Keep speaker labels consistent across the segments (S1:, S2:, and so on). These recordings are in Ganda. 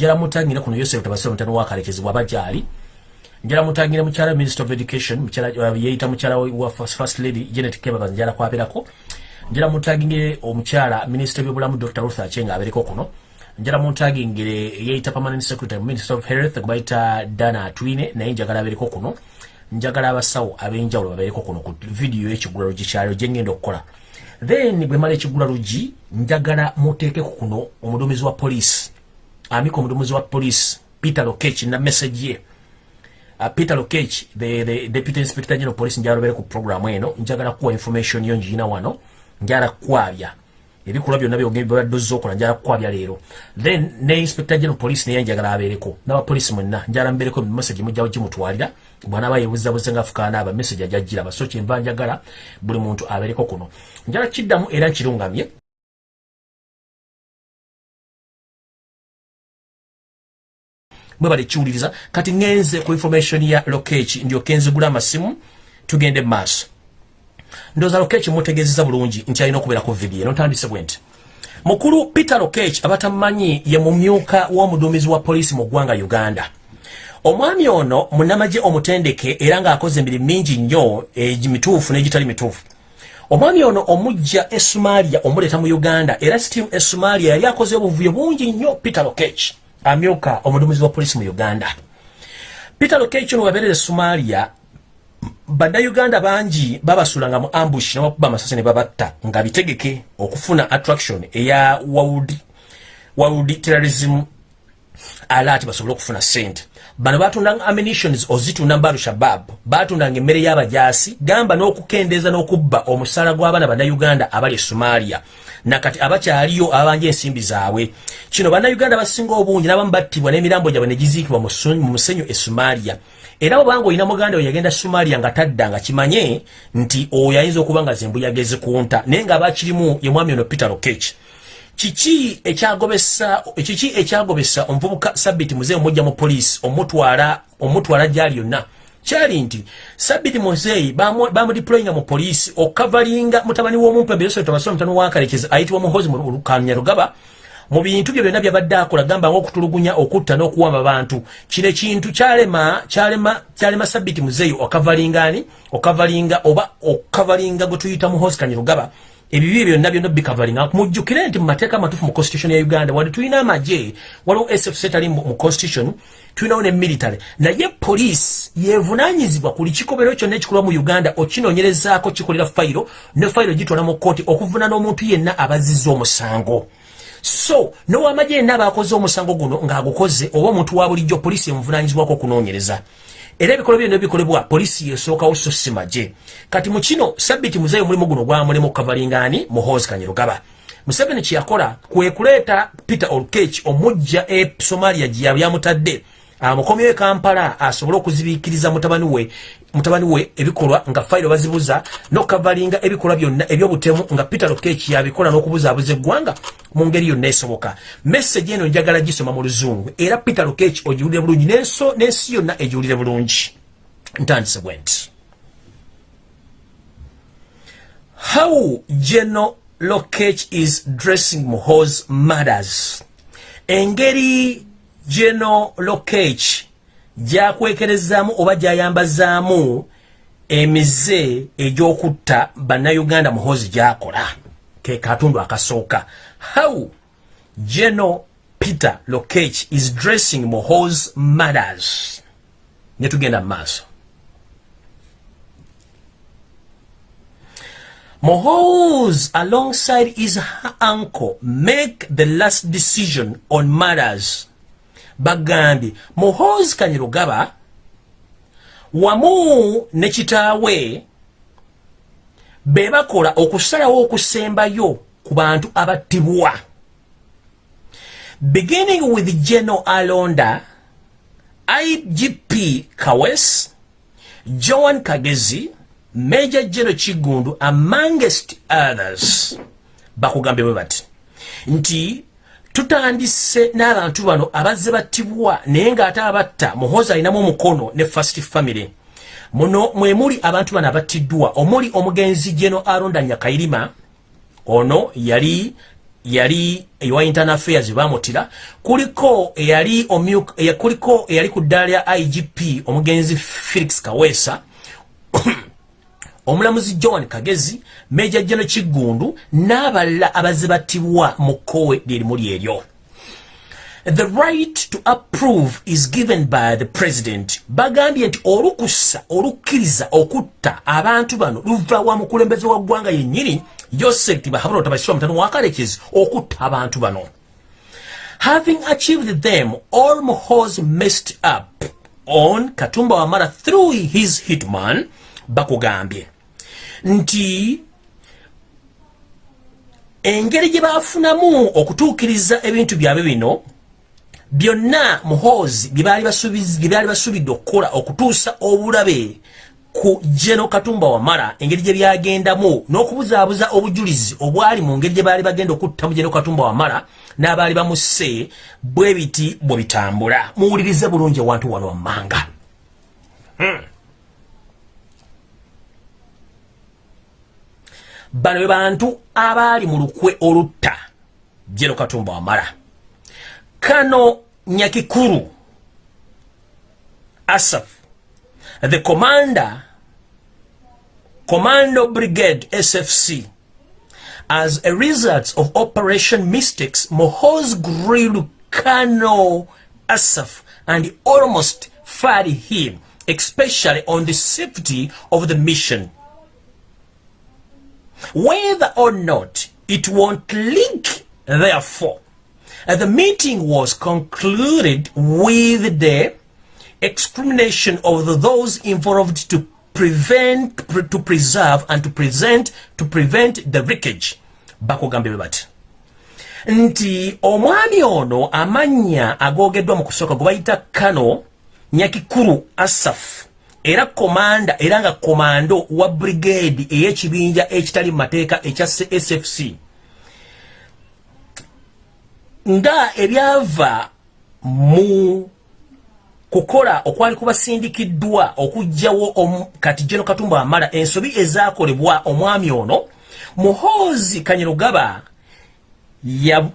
S1: njala mutangira kuno yosef tabasira mutano wakalekezebwa abajali njala mutangira mukyala minister of education mukyala uh, yeeyita mukyala wa first, lady janet kebaba njala kwaberako njala mutagingire omukyala minister byobulamu dr ruth achenga abereko kuno. Njala mutagingire yeeyita permanent secretary minister of health gwebayita dana atwine naye njagala abereko kuno. Njagala abasawo ab'enjawulo babereko kuno ku vidiyo y'ekigula lugi kyalo gye ngenda okukola. Then bwe mala ekigula lugi njagala muteekeku kuno omuduumizi wa poliisi amika omuduumizi wa poliisi peter lokech na message ye. Uh, peter lokech the, the deputy inspector general police njala lubere ku programu eno njagala kuwa information yo njiina wano njala kwabya. Ebikolwa byonna byobadde okola njala kukwabya leero. Then ne inspector general police naye njagala abeereko n'abapoliisi mwenna njala mbereko message mujjawo gimutwalira bwanaaba yebuzabuze nga afukaana aba message ajajjiraba so kyenva njagala buli muntu abeereko kuno. Njala kiddamu era nkirungamye mwe bali kiwuliriza kati ngenze ku information ya lokechi ndyoke nzigula amasimu tugende mu maaso. Ndowooza lokechi mutegezeza bulungi nti alina okubeera ku vidiyo notandise bwe nti mukulu peter lokech abatamumanyi ye mumyuka w'omuduumizi wa poliisi mu ggwanga uganda. Omwami ono munamagye omutendeke era ng'akoze emirimu mingi nnyo emituufu n'egitali mituufu. Omwami ono omujja e somalia omuleeta mu uganda era still e somalia yali akoze obuvuyo bungi nnyo peter lokech amyuka omuduumizi wa poliisi mu uganda. Peter lokech ono wabeerera e somalia bannayuganda bangi babasulanga mu ambush nebakuba amasasi ne babatta nga bitegeke okufuna attraction eya world terrorism alert basobole okufuna sente bano batundanga ammunitions ozitunda mu balushabab batundanga emmere y'abajaasi gamba n'okukendeeza n'okubba omusaala gw'abaana bannayuganda abali e somalia. Nakati abakyaliyo abanja ensimbi zaabwe. Kino bannayuganda basinga obungi n'abamu battibwa n'emirambo gyabwe ne giziikibwa mu musenyu e somalia. Era obanga olina muganda we yagenda somalia nga tadda nga kimanye nti oyo ayinza okuba nga zembuyaga ezikunta naye ng'abakirimu ye mwami ono peter lokech kiki ekyagobesa kiki ekyagobesa omuvubuka sabiti muzeyi omujja mu poliisi omutwala omutwala gyali yonna? Kyali nti sabiti muzeyi bamudiployinga mu poliisi okavalinga mutabani w'omumpembe yosef tabasoma mutano wankalekeza ayitibwa muhozi mu kanyarugaba mu bintu bye byonna byabadde akola gamba ngaokutulugunya okutta n'okuwamba bantu kino ekintu kyalema kyalema kyalema sabiti muzeeyi okavalingani okavalinga oba okavalinga gwe tuyita muhosi kanyarugaba ebibi byonna byonna bikavalinga mujjukire nti mu mateeka amatuufu mu constitution ya uganda wali tulina amagye. Waliwo sfc etali mu constitution tulinawo ne military. Naye poliisi yevunanyizibwa ku likikobero kyonna ekikolwa mu uganda okinoonyerezaako kikolera fayiro ne fayiro gitwala mu kooti okuvuna n'omuntu yenna abazizza omusango. So nowamagye yenna abakoze omusango guno ng'agukoze oba omuntu wa bulijjo poliisi emuvunanyizibwako okunoonyereza era ebikolwa byonna bikolebwa poliisi yesookawo so si magye kati mu kino sabiti muzeeyo omulimu guno gwamulemu kavalingaani muhoozi kanyerugaba museveni kyeyakola kwe kuleeta peter olkech omujja e somalia gye yabyamutadde amukomyewo e kampala asobole okuzibiikiriza mutabani we mutabani we ebikolwa nga fayiro bazibuza nokavalinga ebikolwa byonna ebyobutemu nga peter lokech yabikola n'okubuzaabuza eggwanga mu ngeri yonna esoboka. Message eno njagala gisoma mu luzungu. Era peter lokech ogiwulire bulungi n'ensi yonna egiwulire bulungi. Ntandise bwe nti how general lokech is dressing muhoz mothers engeri geno lokech gyakwekerezaamu oba gyayambazaamu emize egy'okutta bannayuganda muhozi gyakola. Ke katundu akasooka. How geno peter lokech is dressing muhoz mothers ne tugenda mu maaso. Mohoz, alongside his uncle, make the last decision on matters bagambye. Muhoozi kanyirugaba wamu ne kitaawe be bakola okusalawo okusembayo ku bantu abattibwa. Beginning with general alonda igp kawes joan kagezi major general kigundu amongst others bakugambye bwe bati nti tutandise n'abantu bano abazze battibwa naye ng'ate abatta muhozi alinamu omukono ne first family. Muno mwe muli abantu bano abattiddwa. Omuli omugenzi geno aronda nyakairima ono yali yali ewa internal affairs bamutira. Kuliko eyali kuliko eyali ku ddaala lya igp omugenzi felix kaweesa omulamuzi john kagezi meja jeno kigundu n'abalala abazibatibwa mu kkowe lyerimu lyeryo. The right to approve is given by the president. Bagambye nti olukusa olukkiriza okutta abantu bano luva wa mukulembeze wa ggwanga yennyini yosef tibahabula tabasirwa mutano wakalekezi okutta abantu bano. Having achieved them almost messed up on katumba wamara through his hitman bakugambye nti engeri gye baafunamu okutuukiriza ebintu byabwe bino byonna muhoozi byebaali basubidde okukola okutuusa obulabe ku jeno katumba wamala engeri gye byagendamu n'okubuzaabuza obujulizi obwali mu ngeri gye baali bagenda okutta mu jeno katumba wamala n'abaali bamusse bwe biti bwe bitambula muwulirize bulungi awantu wano wammanga hmm. Bano be bantu abaali mu lukwe olutta. Jeno katumba wamala. Kano nyakikuru asaf the commander commando brigade sfc as a result of operation mistakes mohoz grilled kano asaf and almost fired him especially on the safety of the mission whether or not it won't leak therefore Uh, the meeting was concluded with the excrimination of those involved to prevent, pre, to preserve and to present, to prevent the wreckage. Bakugambe bati. Nti omwami ono amanya agogeddwa mu kusooka gwe Kano Nyakikuru Asaf era komanda era nga komando wa brigade ey'ekibinja ekitali mu mateeka ekya SFC nga ebyava mu kukola okwali kubasindikiddwa okugjawo kati jeno katumba amala ensobi ezakolebwa omwami ono muhoozi kanyerugaba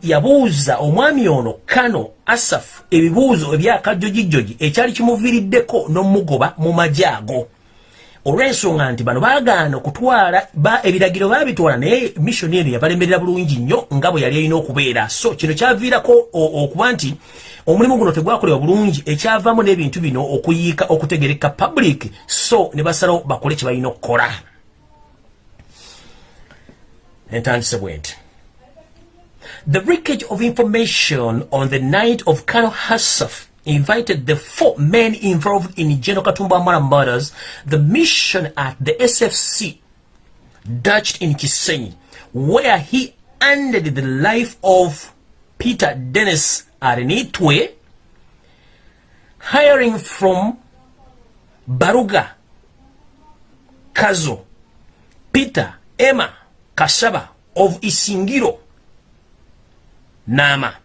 S1: yabuuza omwami ono kano asaf ebibuuzo ebyakajjojijjoji ekyali kimuviiriddeko n'omugoba mu majaago olw'ensonga nti bano baagaana okutwala ebiragiro baabitwala naye missioni eno yabalemerera bulungi nnyo nga bwe yali alina okubeera. So kino kyaviirako okuba nti omulimu guno tegwakolebwa bulungi ekyavaamu n'ebintu bino okuyiika okutegereka public so ne basalawo bakole kye balina okukola. Entandise bwe nti the breakage of information on the night of kano hassaf invited the four men involved in General Katumba Amara murders, the mission at the SFC, Dutch in Kisenyi, where he ended the life of Peter Dennis Arenitwe, hiring from Baruga, Kazo, Peter, Emma, Kasaba of Isingiro, Nama,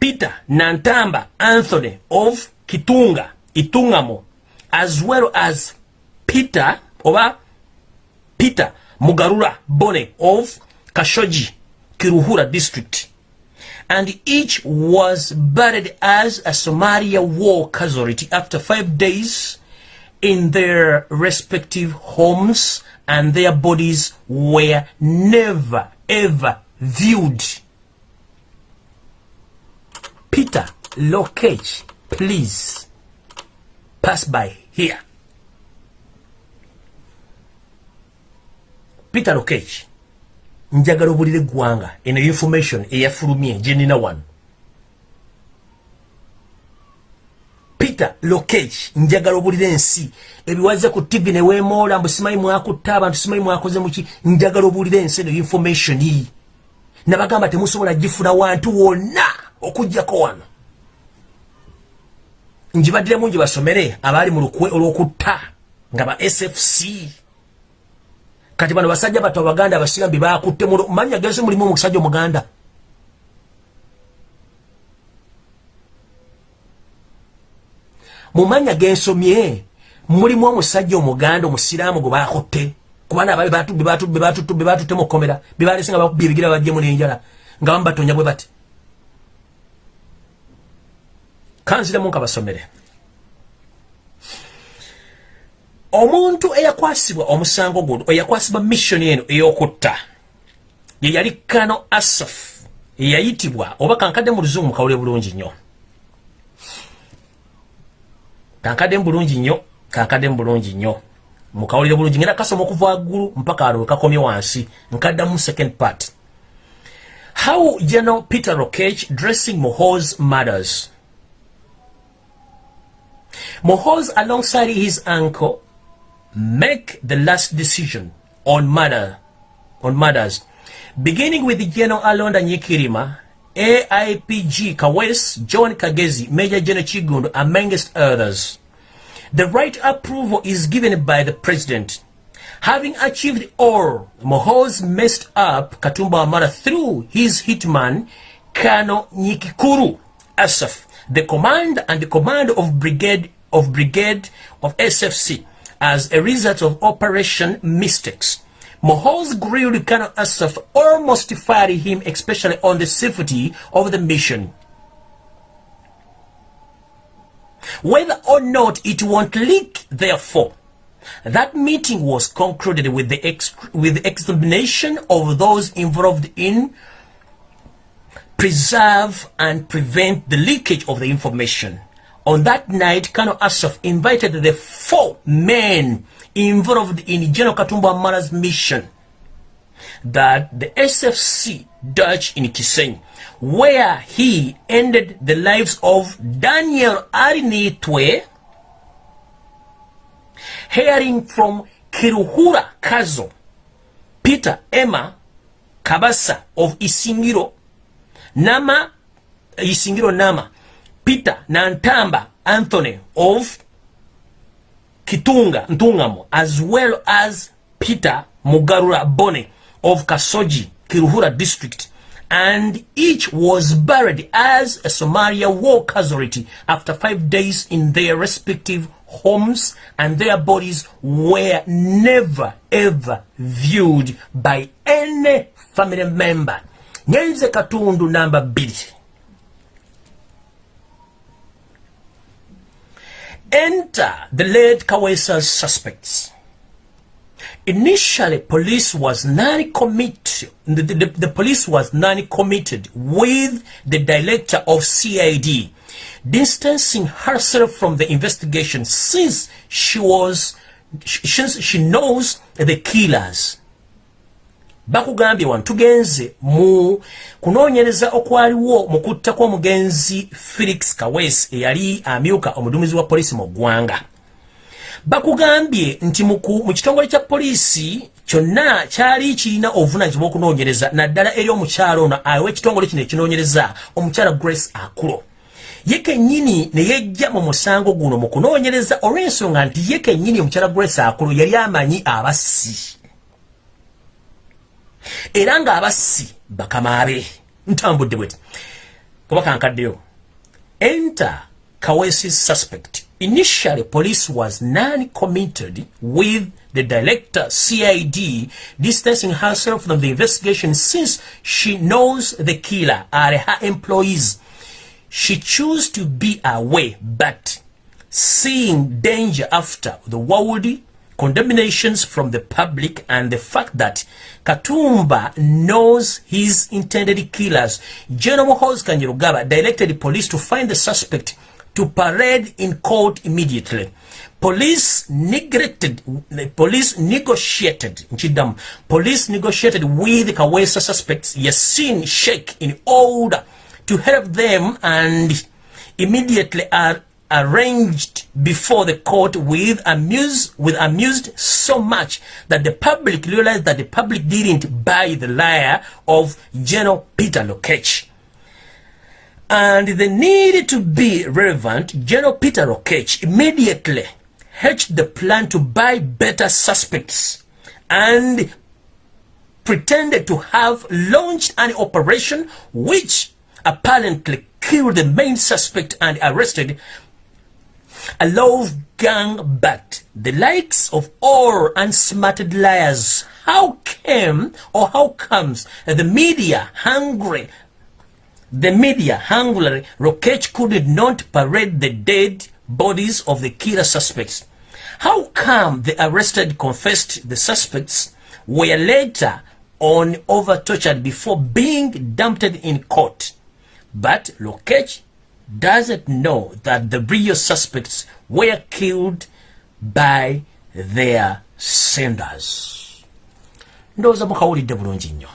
S1: Peter Nantamba Anthony of Kitunga, Itungamo, as well as Peter oba Peter Mugarura Bone of Kashoji, Kiruhura district. And each was buried as a Somalia war casualty after five days in their respective homes and their bodies were never ever viewed Peter Lokech, please pass by here. Peter Lokech, njagala obulire gwanga eno information eyafulumye jenina wano. Peter Lokech, njagala obulire ensi ebiwaze ku TV ne weemoola mbu simanyi mwakutta abantu simanyi mwakoze muki njagala obulire ensi eno information iyi. Nabagamba temusobola gifuna wantu wonna. Okujjako wano. Njibaddiramu nje basomere abaali mu lukwe olw'okutta nga ba sfc kati bano basajja bato abaganda abasigambi bakutte manya gensi mulimu omusajja omuganda. Mumanya gensomye mulimu omusajja omuganda omusiraamu gwe bakutte kubana abali bebatutte mukomera bebalese nga bakubye ebigira bajjemu n'enjala nga bamubatonya bwe bati kanziremu nga basomere omuntu eyakwasibwa omusango guno eyakwasibwa missioni eno ey'okutta ye yali kano asaf eyayitibwa oba kankadde mu luzungu mukawule bulungi nnyo. Kankadde bulungi nnyo kankadde bulungi nnyo. Mukawulire bulungi ngenda kasoma okuva waggulu mpaka alo wekakomye wansi nkaddamu second part. How general peter rokech dressing mohos mothers mohos alongside his uncle make the last decision on mother on mothers beginning with general alonda nyikirima aipg kawes john kagezi major general chigundu amongst others. The right approval is given by the president. Having achieved all, Mohoz messed up Katumba Amara through his hitman, Kano Nikikuru Asaf, the command and the command of brigade of brigade of SFC as a result of operation mistakes. Mohoz grilled Kano Asaf almost fired him, especially on the safety of the mission. Whether or not it won't leak, therefore, that meeting was concluded with the, with the examination of those involved in preserve and prevent the leakage of the information. On that night, Colonel Ashraf invited the four men involved in General Katumba Amara's mission that the SFC Dutch in Kisenyi where he ended the lives of Daniel Arinitwe, hearing from Kiruhura Kazo, Peter Emma Kabasa of Isingiro, Nama, Isingiro Nama, Peter Nantamba Anthony of Kitunga, Ntungamo, as well as Peter Mugarura Bone of Kasoji, Kiruhura District, and each was buried as a Somalia war casualty after five days in their respective homes and their bodies were never ever viewed by any family member. Nyenze katundu number B. Enter the late Kawesa's suspects. Initially, police was non-committed. The, the, the, police was non-committed with the director of CID, distancing herself from the investigation since she was, since she knows the killers. Bakugambye wano tugenze mu kunoonyereza okwaliwo mu kutta kw'omugenzi felix kawes eyali amyuka omuduumizi wa polisi mu ggwanga. Bakugambye nti mu kitongole kya poliisi kyonna kyali kirina obuvunanyizibwa okunoonyereza naddala eri omukyalo ono awe ekitongole kino ekinoonyereza omukyala grace akulo. Ye kennyini ne yejja mu musango guno mu kunoonyereza olw'ensonga nti ye kennyini omukyala grace akulo yali amanyi abassi era ng'abassi bakamaabe. Ntambudde bweti. Kuba kankaddeyo. Enter kawesi suspect. Initially, police was non-committed with the director, CID, distancing herself from the investigation since she knows the killer are her employees. She chose to be away, but seeing danger after the world condemnations from the public and the fact that Katumba knows his intended killers, General Hos Kanyirugaba directed police to find the suspect to parade in court immediately. Police neglected, police negotiated, Chidam, police negotiated with Kawesa suspects, Yasin Sheikh, in order to help them and immediately are arranged before the court with amused, with amused so much that the public realized that the public didn't buy the liar of General Peter Lokech and the need to be relevant, General Peter Lokech immediately hatched the plan to buy better suspects and pretended to have launched an operation which apparently killed the main suspect and arrested A love gang, but the likes of all unsmarted liars. How came or how comes the media hungry? The media hungry Rokech could not parade the dead bodies of the killer suspects. How come the arrested confessed the suspects were later on over tortured before being dumped in court? But Lokech doesn't know that the real suspects were killed by their senders. ndowooza mukawulidde bulungi nnyo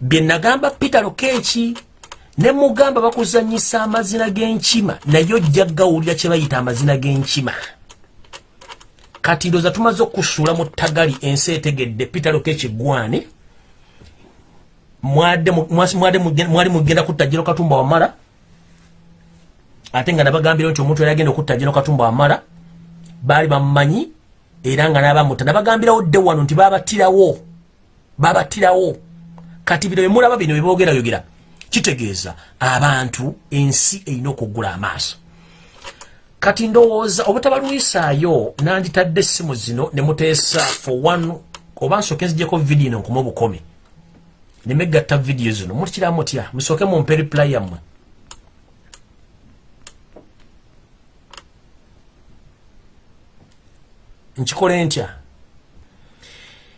S1: bye nagamba peter lokeeki ne mugamba bakuzanyisa amazina g'enkima naye ojja gawulira kye bayita amazina g'enkima kati ndooza tumaze okusuula mu ttagali ensi etegedde peter lokeeki gwani mwali mugenda kutta jero katumba wamala ate nga nabagambira nti omuntu yali agenda okutta jero katumba wamala baali bamumanyi era nga nabamutta. Nabagambirawo dde wano nti babatirawo babatirawo kati bino bemulaba bino bebogerayogera kitegeeza abantu ensi erina okugula amaaso. Kati ndowooza obutabalwisaayo nanditadde essimu zino ne muteesa for one oba nsooke nzijeko vidiyo nkuma obukomi nemegatta vidiyo zino. Mutikira mutya musooke mumpe reply yammwe nkikole ntya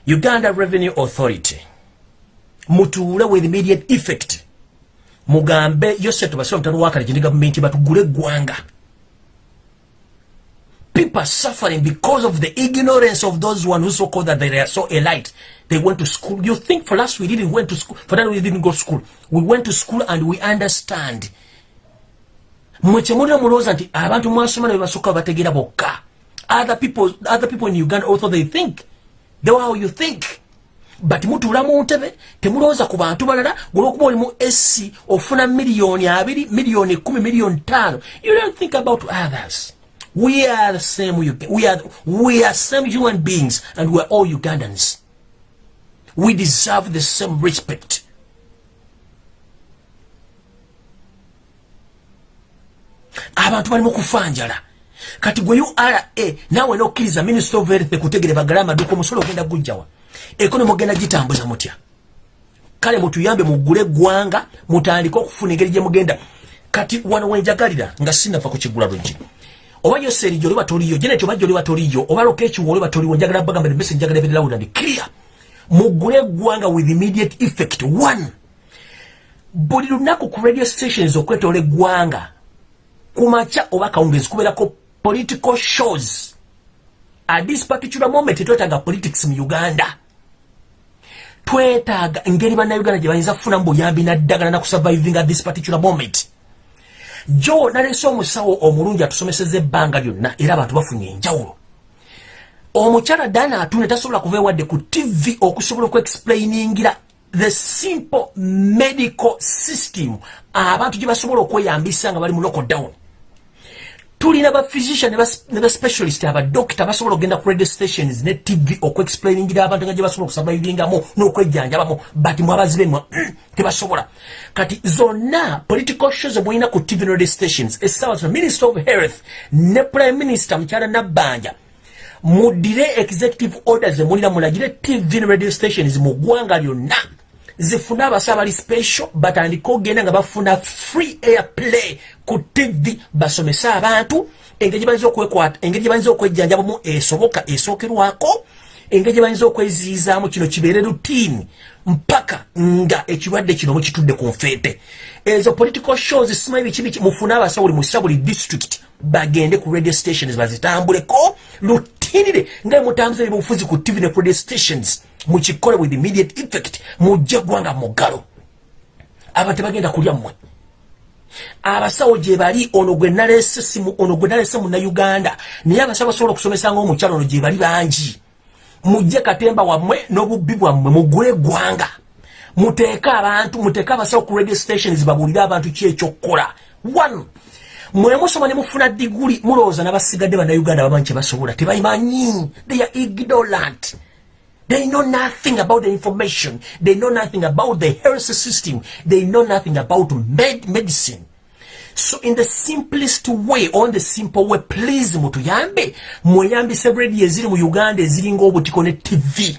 S1: uganda revenue authority mutuule with immediate effect. Mugambe yoseto basiba mutano wakale gyendi gavumenti batugule eggwanga. People are suffering because of the ignorance of those one who so called that they are so elite. They went to school. You think for us we didn't went to school? For that we didn't go to school. We went to school and we understand. Mwekyemulira mulowooza nti abantu mwasoma ne bebasooka bategeera bokka other people other people in uganda also they think. The way how you think. But mutuula mu ntebe temulowooza ku bantu balala olwokuba oli mu esi ofuna miliyoni abiri miliyoni kumi miliyoni tano you don't think about others. We are the same we are, we are same human beings and we are all ugandans. We deserve the same respect. Abantu balimu kufanjala kati gwe ura naawe nokkiriza minister of health kutegere bagala amaduka omusolo ogenda gujjawa ekonomi ogenda gitambuza mutya? Kale mutuyambe mugule eggwanga mutandike okufuna engeri gyemugenda kati wano wenjagalira nga sinava ku kigula luggi oba yoserijo oli batoliyo jeneti oba joli batoliyo oba lokekiwo oli batoliwo njagala bagamba emesi njagala ebere loud and clear. Mugule eggwanga with immediate effect. One buli lunaku ku radio stations okwetoola eggwanga kumaca oba kawungezi kubeerako political shows. At this particular moment twetaaga politics mu uganda. Twetaaga engeri bannayuganda gye bayinza kufunamu buyambi naddagala nakusurviving at this particular moment. Jo nalese omusawo omulungi atusomeseza ebbanga lyonna era abantu bafunye enjawulo. Omukyala dana atune tasobola kuva ewadde ku tv okusobola okuexplainingira the simple medical system. Abantu gye basobola okweyambisa nga bali mu lockdown tulina ba physician ne ba specialist aba doctor basobola okgenda ku radio stations ne tv okuexplainingira abantu nga gye basobola okusurvivingamu n'okwejjanjabamu but mwabazibe mwa mm, tebasobola. Kati zonna political shows mwolina ku tv radio stations essaawa zino minister of health ne prime minister mukyala nabbanja muddire executive orders emulina mulagire tv radio stations mu ggwanga lyonna zifune abasaabali special batandike ogenda nga bafuna free air play ku tv basomese abantu engeri engeri gyebayinza okwejjanjabamu esoboka esookerwako engeri gyebayinza okweziizaamu kino kibeere rutini mpaka nga ekirwadde kino mukitudde ku nfeete. Ezo political shows simanyi bikibiki mufune abasawo buli musa buli district bagende ku radio stations bazitambuleko rutinire nga mutambuza ebyobufuzi ku tv ne ku radio stations mukikole with immediate effect mujje gwanga muggalo. Abantu bagenda kulya mmwe. Abasawo gye bali ono gwe nalese simu ono gwe nalese munnauganda naye abasawo basobola okusomesanga omukyalo ono gye bali bangi. Mujje katemba wammwe n'obubbi bwammwe mugule eggwanga. Muteeke abantu muteeke abasawo ku radio stations babuulire abantu ki ekyokukola. One mwemusoma ne mufuna diguli mulowooza n'abasigadde bannauganda bamanyi kye basobola. Tebayimanyi they are ignorant They know nothing about the information. They know nothing about the health system. They know nothing about med medicine. so in the simplest way on the simple way please mutuyambe mweyambise radio eziri mu uganda eziringa obutiko ne tv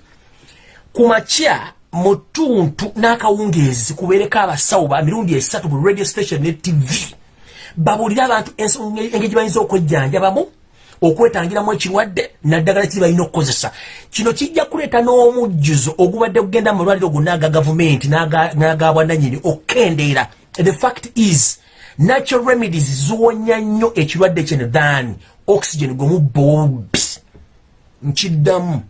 S1: kumakya mutuntu n'akawungeezi kubeereko abasawo ba mirundi esatu bu radio station ne tv babuulire abantu engeri bayinza okwejjanjabamu okwetangiramu ekirwadde naddagala kiri balina okukozesa. Kino kijja kuleeta n'omujjuzo ogubadde kugenda mu malwaliro gonna aga gavumenti n'agabwananyini okukendeera the fact is natural remedies ziwonya nnyo ekirwadde kino than oxygen gwemuboobi nkiddamu.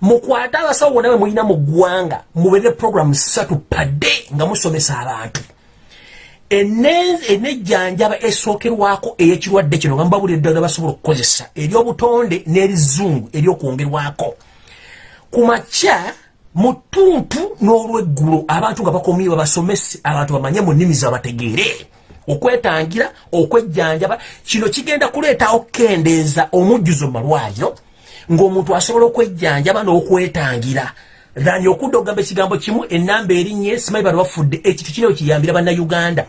S1: Mukwate abasawo bonna bwe mulina mu ggwanga mubeere programu ssatu padde nga musomesa abantu enejjanjaba esookerwako ey'ekirwadde kino nga mubabulira eddagala basobola okukozesa ery'obutonde n'erizungu ery'okwongerwako. Ku makya mu ttuntu n'olweggulo abantu nga bakomye babasomese abantu bamanye mu nnimi zabategeere. Okwetangira okwejjanjaba kino kigenda kuleeta okukendeeza omujjuzo mu malwaliro ng'omuntu asobola okwejjanjaba n'okwetangira thani okudda okugamba ekigambo kimu enamba erinye simanyi bano bafudde ekintu kino kiyambira bannayuganda.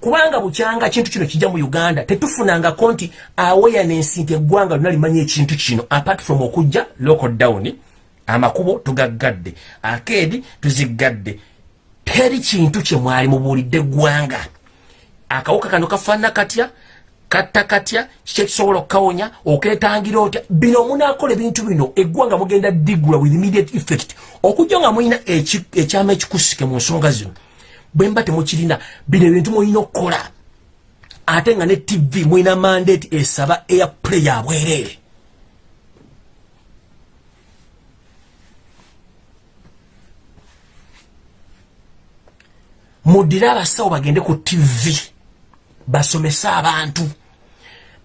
S1: Kubanga bukyanga kintu kino kijja mu uganda tetufunangako nti awareness nti eggwanga lina limanyi ekintu kino apart from okujja local down amakubo tugaggadde akeedi tuziggadde. Teri kintu kyemwali mubuulidde eggwanga. Akawuka kano kafaanana katya katta katya kikyekisobola okukawonya oketangira otya? Bino munakola ebintu bino eggwanga mugenda digula with immediate effect. Okujja nga mulina ekyama ekikusike mu nsonga zino bwe mba temukirina bino ebintu mulina okukola. Ate nga ne tv mulina mandate esaba airplay yabwereere muddire abasawo bagende ku tv basomese abantu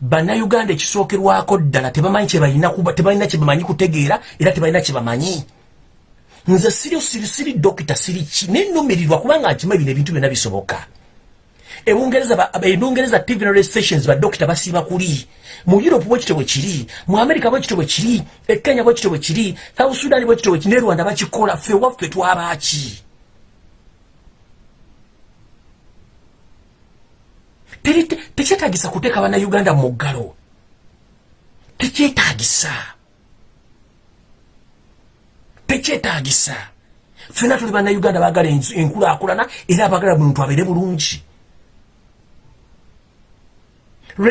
S1: bannayuganda ekisookerwako ddala tebamanyi tebalina kyebamanyi kutegeera era tebalina kyebamanyi nze siri siri siri dokita siri ki? Nenumirirwa kubanga nkima bino ebintu byonna bisoboka. Ebungereza tv na stations badokita basiiba kuli. Mu europe bwekito bwe kiri. Mu america bwekito bwe kiri. Ekenya bwekito bwe kiri. South sudan bwekito bwe kiri. Ne rwanda bakikola ffe waffe twabaki tekyetagisa kuteeka bannayuganda mu ggalo tekyetagisa tekyetagisa fena tuli bannayuganda bagala enkulaakulana era abagala muntu abeere bulungi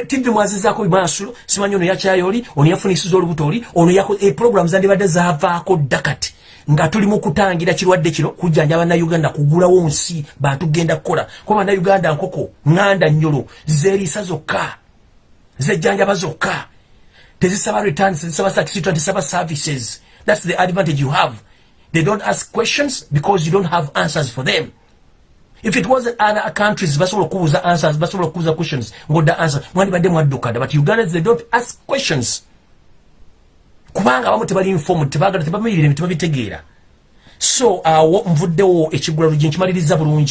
S1: tivi mwazizaako maaso simanyi ono yakyayo oli ono yafunisiza olubuto oli ono eprogramu zandibadde zavaako ddakati nga tuli mu kutangira kirwadde kino kujjanja bannayuganda kugulawo nsi bantu genda kukola. Kuba bannayuganda nkoko ŋŋanda nnyolo zeeriisa zokka zejjanjaba zokka. Tezisaba returns tezisaba satisitwa tezisaba services. Thats the advantage you have. They don't ask questions because you don't have answers for them if it wasn't other countries basobola okubuuza answers basobola okubuuza questions ngodda answers mwandibadde mwaddukadda but ugandans they don't ask questions. Kubanga abamu tebali informed tebagala tebamanyirire tebabitegeera. So awo nvuddewo ekigula lugi nkimaliriza bulungi